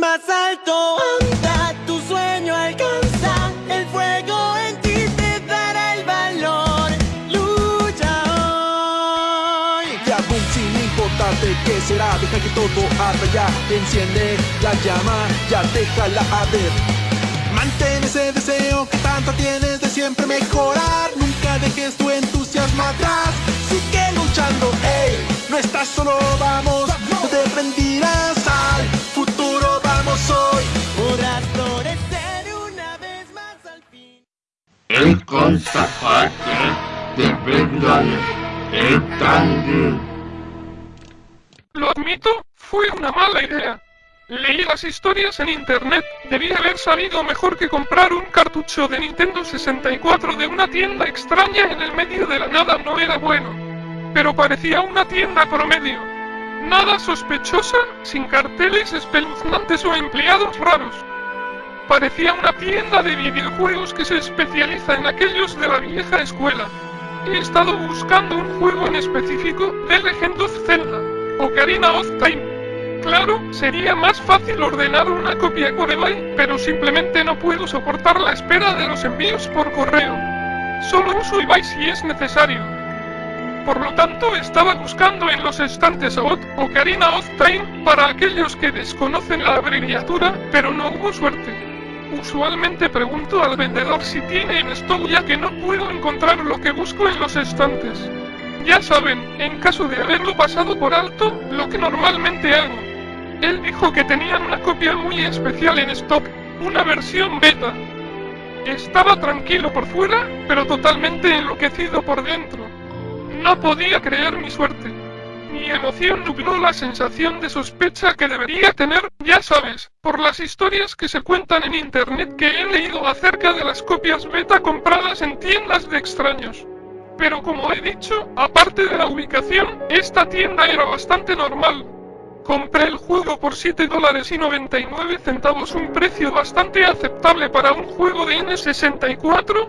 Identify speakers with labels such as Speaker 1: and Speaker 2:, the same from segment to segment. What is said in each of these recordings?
Speaker 1: Más alto anda, tu sueño alcanza, el fuego en ti te dará el valor. Lucha hoy.
Speaker 2: Ya boom, sin importarte qué será, deja que todo arda ya, enciende la llama, ya déjala arder. Mantén ese deseo que tanto tienes de siempre mejorar, nunca dejes tu entusiasmo atrás, sigue luchando, ey, no estás solo, vamos,
Speaker 3: de grande.
Speaker 4: Lo admito, fue una mala idea. Leí las historias en internet, debí haber sabido mejor que comprar un cartucho de Nintendo 64 de una tienda extraña en el medio de la nada no era bueno. Pero parecía una tienda promedio. Nada sospechosa, sin carteles espeluznantes o empleados raros. Parecía una tienda de videojuegos que se especializa en aquellos de la vieja escuela. He estado buscando un juego en específico de Legend of Zelda, Ocarina of Time. Claro, sería más fácil ordenar una copia por pero simplemente no puedo soportar la espera de los envíos por correo. Solo uso eBay si es necesario. Por lo tanto, estaba buscando en los estantes OT Ocarina of Time para aquellos que desconocen la abreviatura, pero no hubo suerte. Usualmente pregunto al vendedor si tiene en stock ya que no puedo encontrar lo que busco en los estantes. Ya saben, en caso de haberlo pasado por alto, lo que normalmente hago. Él dijo que tenían una copia muy especial en stock, una versión beta. Estaba tranquilo por fuera, pero totalmente enloquecido por dentro. No podía creer mi suerte. Mi emoción nubló la sensación de sospecha que debería tener, ya sabes, por las historias que se cuentan en internet que he leído acerca de las copias beta compradas en tiendas de extraños. Pero como he dicho, aparte de la ubicación, esta tienda era bastante normal. Compré el juego por 7 dólares y 99 centavos, un precio bastante aceptable para un juego de N64,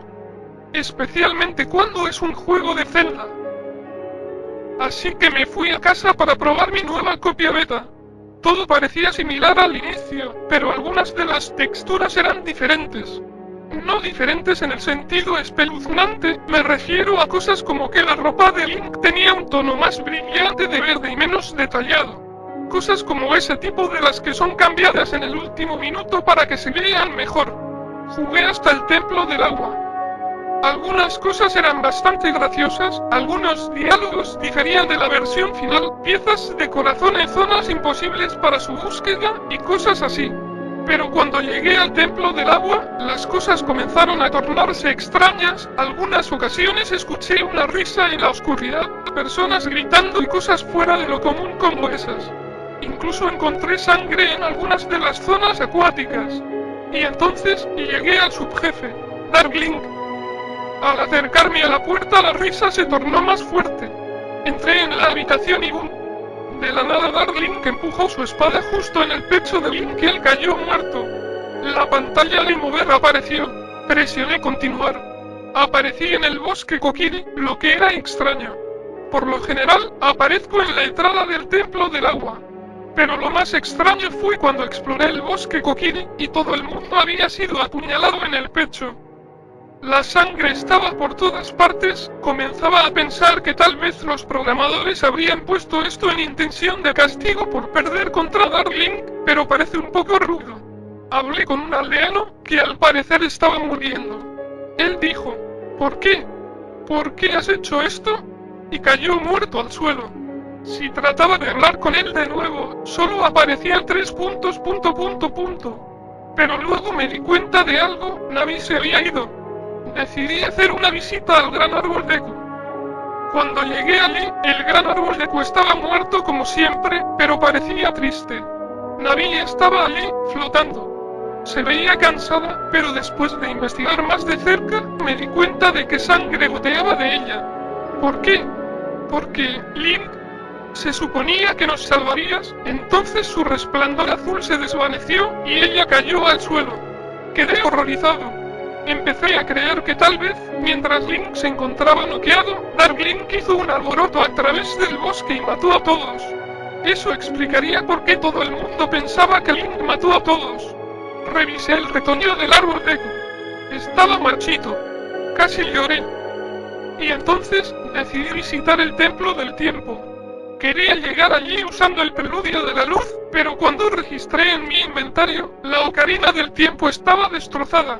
Speaker 4: especialmente cuando es un juego de Zelda. Así que me fui a casa para probar mi nueva copia beta. Todo parecía similar al inicio, pero algunas de las texturas eran diferentes. No diferentes en el sentido espeluznante, me refiero a cosas como que la ropa de Link tenía un tono más brillante de verde y menos detallado. Cosas como ese tipo de las que son cambiadas en el último minuto para que se vean mejor. Jugué hasta el templo del agua. Algunas cosas eran bastante graciosas, algunos diálogos diferían de la versión final, piezas de corazón en zonas imposibles para su búsqueda y cosas así. Pero cuando llegué al templo del agua, las cosas comenzaron a tornarse extrañas, algunas ocasiones escuché una risa en la oscuridad, personas gritando y cosas fuera de lo común como esas. Incluso encontré sangre en algunas de las zonas acuáticas. Y entonces llegué al subjefe, Darkling. Al acercarme a la puerta la risa se tornó más fuerte. Entré en la habitación y boom. De la nada Darling empujó su espada justo en el pecho de Link y él cayó muerto. La pantalla de mover apareció. Presioné continuar. Aparecí en el bosque Kokiri, lo que era extraño. Por lo general, aparezco en la entrada del templo del agua. Pero lo más extraño fue cuando exploré el bosque Kokiri y todo el mundo había sido apuñalado en el pecho. La sangre estaba por todas partes, comenzaba a pensar que tal vez los programadores habrían puesto esto en intención de castigo por perder contra Darling, pero parece un poco rudo. Hablé con un aldeano, que al parecer estaba muriendo. Él dijo, ¿por qué? ¿Por qué has hecho esto? Y cayó muerto al suelo. Si trataba de hablar con él de nuevo, solo aparecían tres puntos, punto, punto, punto. Pero luego me di cuenta de algo, Navi se había ido. Decidí hacer una visita al gran árbol Deku. Cuando llegué allí, el gran árbol Deku estaba muerto como siempre, pero parecía triste. Navi estaba allí, flotando. Se veía cansada, pero después de investigar más de cerca, me di cuenta de que sangre goteaba de ella. ¿Por qué? Porque, Link, se suponía que nos salvarías, entonces su resplandor azul se desvaneció y ella cayó al suelo. Quedé horrorizado. Empecé a creer que tal vez, mientras Link se encontraba noqueado, Dark Link hizo un alboroto a través del bosque y mató a todos. Eso explicaría por qué todo el mundo pensaba que Link mató a todos. Revisé el retoño del árbol de... Estaba marchito. Casi lloré. Y entonces decidí visitar el templo del tiempo. Quería llegar allí usando el preludio de la luz, pero cuando registré en mi inventario, la ocarina del tiempo estaba destrozada.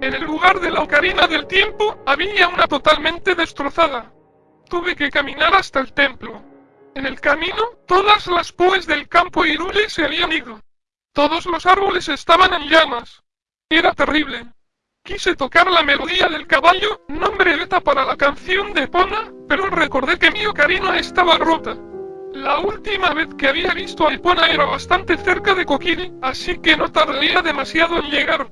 Speaker 4: En el lugar de la ocarina del tiempo, había una totalmente destrozada. Tuve que caminar hasta el templo. En el camino, todas las púes del campo Irule se habían ido. Todos los árboles estaban en llamas. Era terrible. Quise tocar la melodía del caballo, nombre beta para la canción de Pona, pero recordé que mi ocarina estaba rota. La última vez que había visto a Epona era bastante cerca de Kokiri, así que no tardaría demasiado en llegar.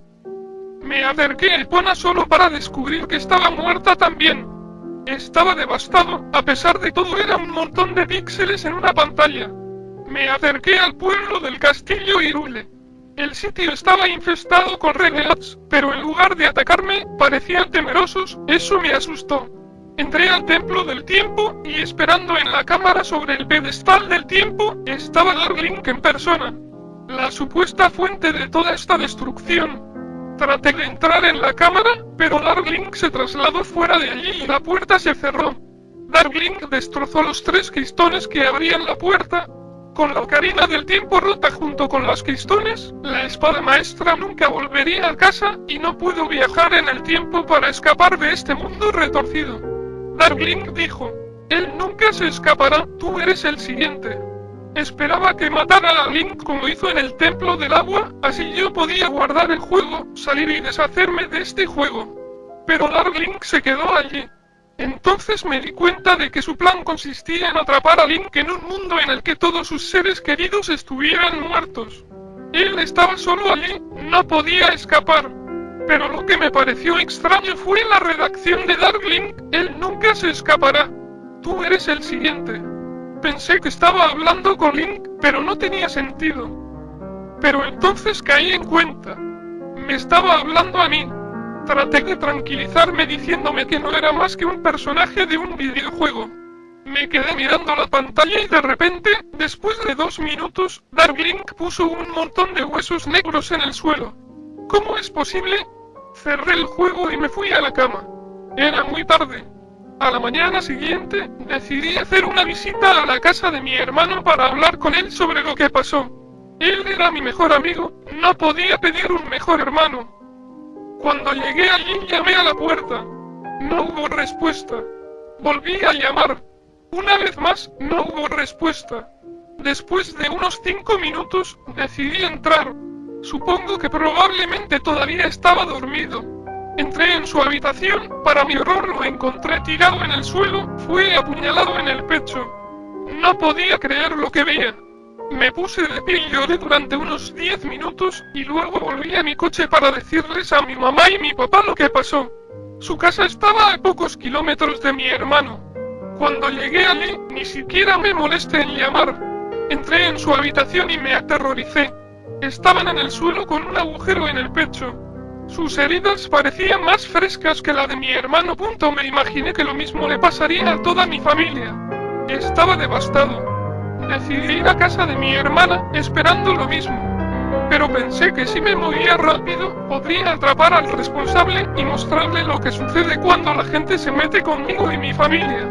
Speaker 4: Me acerqué a Epona solo para descubrir que estaba muerta también. Estaba devastado, a pesar de todo era un montón de píxeles en una pantalla. Me acerqué al pueblo del castillo Irule. El sitio estaba infestado con renegades, pero en lugar de atacarme, parecían temerosos, eso me asustó. Entré al templo del tiempo y esperando en la cámara sobre el pedestal del tiempo estaba Darling en persona. La supuesta fuente de toda esta destrucción. Traté de entrar en la cámara, pero Darling se trasladó fuera de allí y la puerta se cerró. Darling destrozó los tres cristones que abrían la puerta. Con la ocarina del tiempo rota junto con los cristones, la espada maestra nunca volvería a casa y no puedo viajar en el tiempo para escapar de este mundo retorcido. Darling dijo, él nunca se escapará, tú eres el siguiente. Esperaba que matara a Link como hizo en el Templo del Agua, así yo podía guardar el juego, salir y deshacerme de este juego. Pero Darling se quedó allí. Entonces me di cuenta de que su plan consistía en atrapar a Link en un mundo en el que todos sus seres queridos estuvieran muertos. Él estaba solo allí, no podía escapar. Pero lo que me pareció extraño fue la redacción de Darkling, él nunca se escapará. Tú eres el siguiente. Pensé que estaba hablando con Link, pero no tenía sentido. Pero entonces caí en cuenta. Me estaba hablando a mí. Traté de tranquilizarme diciéndome que no era más que un personaje de un videojuego. Me quedé mirando la pantalla y de repente, después de dos minutos, Darkling puso un montón de huesos negros en el suelo. ¿Cómo es posible? Cerré el juego y me fui a la cama. Era muy tarde. A la mañana siguiente, decidí hacer una visita a la casa de mi hermano para hablar con él sobre lo que pasó. Él era mi mejor amigo, no podía pedir un mejor hermano. Cuando llegué allí llamé a la puerta. No hubo respuesta. Volví a llamar. Una vez más, no hubo respuesta. Después de unos cinco minutos, decidí entrar. Supongo que probablemente todavía estaba dormido. Entré en su habitación, para mi horror lo encontré tirado en el suelo, fue apuñalado en el pecho. No podía creer lo que veía. Me puse de pie y lloré durante unos 10 minutos y luego volví a mi coche para decirles a mi mamá y mi papá lo que pasó. Su casa estaba a pocos kilómetros de mi hermano. Cuando llegué allí, ni siquiera me molesté en llamar. Entré en su habitación y me aterroricé. Estaban en el suelo con un agujero en el pecho. Sus heridas parecían más frescas que la de mi hermano. Me imaginé que lo mismo le pasaría a toda mi familia. Estaba devastado. Decidí ir a casa de mi hermana esperando lo mismo. Pero pensé que si me movía rápido, podría atrapar al responsable y mostrarle lo que sucede cuando la gente se mete conmigo y mi familia.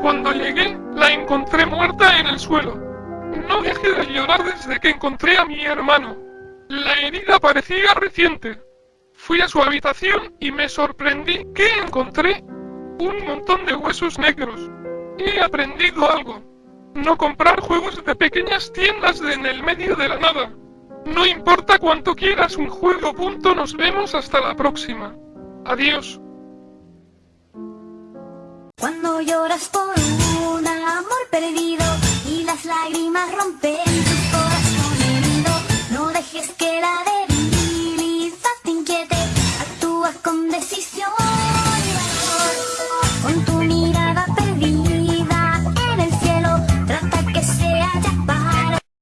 Speaker 4: Cuando llegué, la encontré muerta en el suelo. No dejé de llorar desde que encontré a mi hermano. La herida parecía reciente. Fui a su habitación y me sorprendí que encontré un montón de huesos negros. He aprendido algo. No comprar juegos de pequeñas tiendas en el medio de la nada. No importa cuánto quieras un juego. Punto. Nos vemos hasta la próxima. Adiós.
Speaker 5: Cuando lloras por una